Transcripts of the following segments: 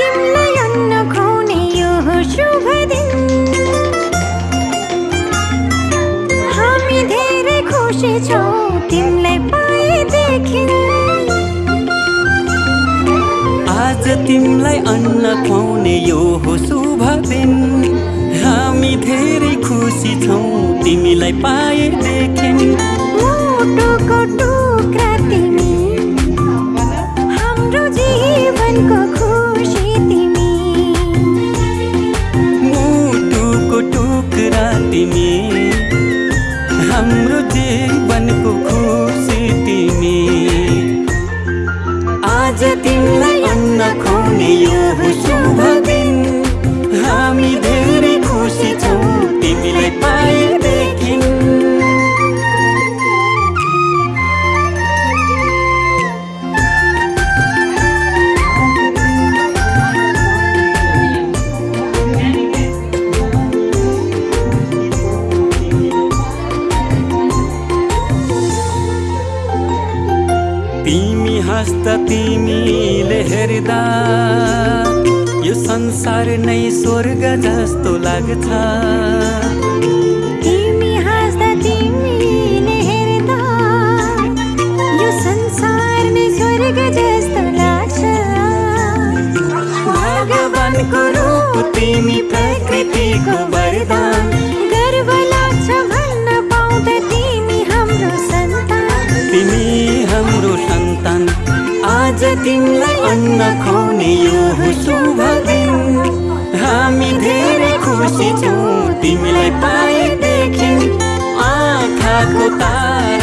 तिमीलाई यो आज तिमीलाई अन्न खुवाउने यो हो शुभ दिन। हामी धेरै खुसी छौँ तिमीलाई पाएदेखि टुक्रा तिमी। हाम्रो जीवनको हाम्रो जीवनको खुसी तिमी आज तिमीलाई अन्न खुवाउने यो हाँस्दा तिमीले हेर्दा यो संसार नै स्वर्ग जस्तो लाग्छ। तिमी हाँस्दा तिमीले हेर्दा यो संसार नै स्वर्ग जस्तो लाग्छ। भगवानको रूप तिमी तिमीलाई अन्न खुवाउने यो शुभ दिन। हामी धेरै खुसी छौँ तिमीलाई पाएदेखि आँखाको तारा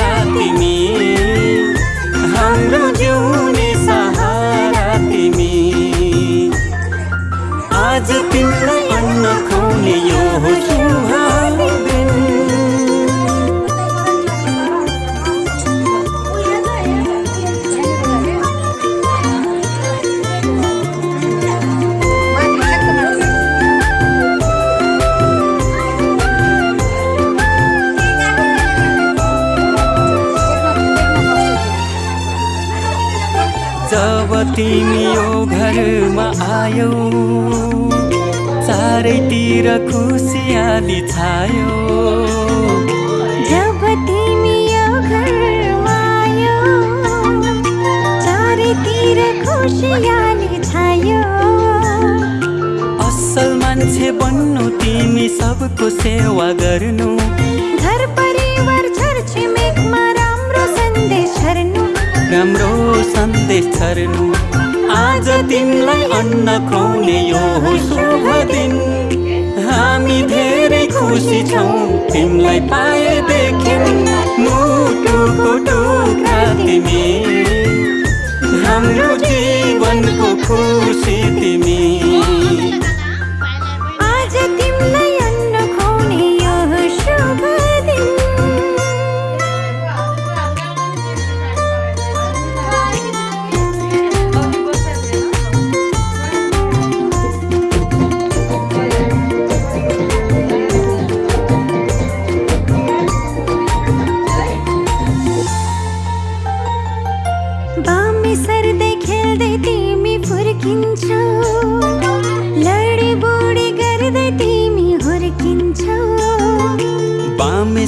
जब तिमी यो घरमा आयौ चारैतिर खुसियाली छायो। जब तिमी यो घरमा आयो चारैतिर खुसियाली छायो। असल मान्छे बन्नु तिमी सबको सेवा गर्नु। घर परिवार छर छिमेकमा राम्रो सन्देश छर्नु राम्रो सन्देश छर्नु आज तिमीलाई अन्न खुवाउने यो शुभ दिन। हामी धेरै खुसी छौँ तिमीलाई मुटुको टुक्रा तिमी हाम्रो जीवनको खुसी तिमी।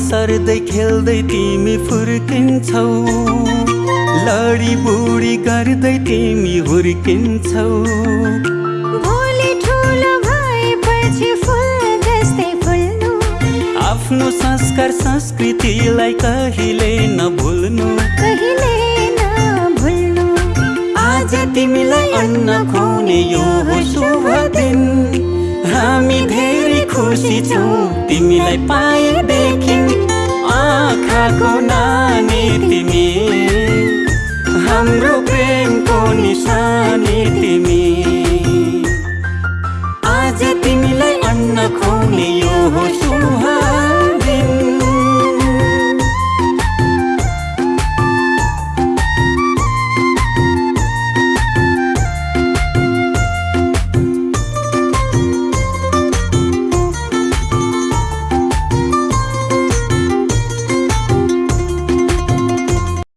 सर्दै खेल्दै तिमी फुर्किन्छौ। लडी बुडी गर्दै तिमी हुर्किन्छौ। आफ्नो संस्कार संस्कृतिलाई कहिले नभुल्नु। कहिले नभुल्नु। आज तिमीलाई अन्न खुवाउने यो खुसी छौँ। तिमीलाई पाएदेखि आँखाको नानी तिमी। हाम्रो प्रेमको निशानी